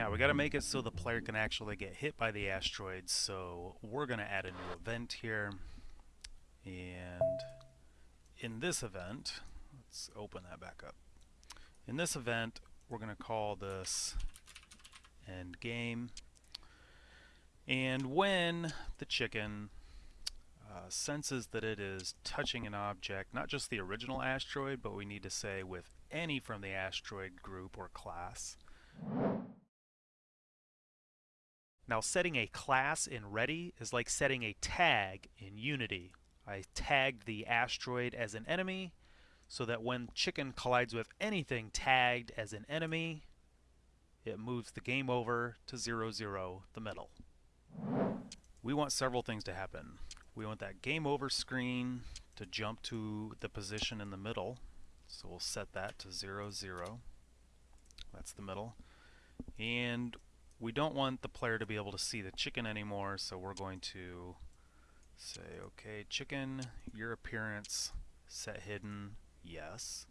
Now we got to make it so the player can actually get hit by the asteroid, so we're going to add a new event here. And in this event, let's open that back up. In this event, we're going to call this end game. And when the chicken uh, senses that it is touching an object, not just the original asteroid, but we need to say with any from the asteroid group or class, Now setting a class in Ready is like setting a tag in Unity. I tagged the asteroid as an enemy so that when chicken collides with anything tagged as an enemy, it moves the game over to 0, 0, the middle. We want several things to happen. We want that game over screen to jump to the position in the middle. So we'll set that to 0, 0. That's the middle. And we don't want the player to be able to see the chicken anymore, so we're going to say, okay, chicken, your appearance, set hidden, yes.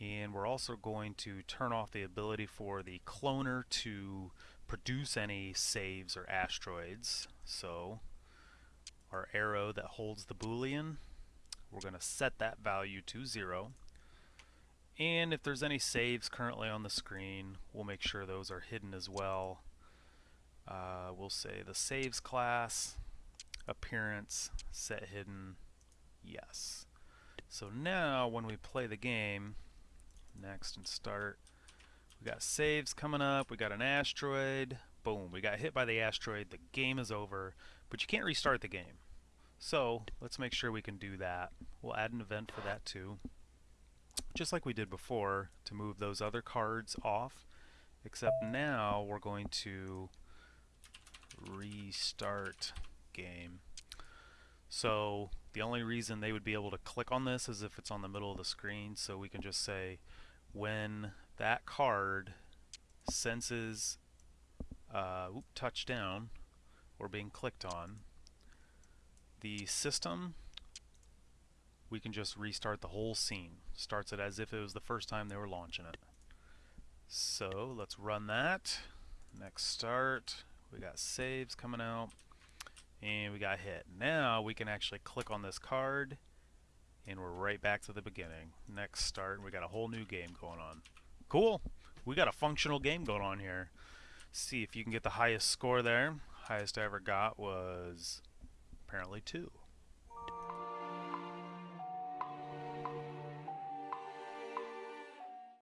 And we're also going to turn off the ability for the cloner to produce any saves or asteroids. So our arrow that holds the boolean, we're going to set that value to 0. And if there's any saves currently on the screen, we'll make sure those are hidden as well. Uh, we'll say the saves class, appearance, set hidden, yes. So now when we play the game, next and start, we got saves coming up, we got an asteroid, boom, we got hit by the asteroid, the game is over, but you can't restart the game. So let's make sure we can do that. We'll add an event for that too just like we did before to move those other cards off except now we're going to restart game. So the only reason they would be able to click on this is if it's on the middle of the screen so we can just say when that card senses uh, touchdown or being clicked on the system we can just restart the whole scene. Starts it as if it was the first time they were launching it. So let's run that. Next start. We got saves coming out. And we got hit. Now we can actually click on this card and we're right back to the beginning. Next start. We got a whole new game going on. Cool. We got a functional game going on here. See if you can get the highest score there. Highest I ever got was apparently two.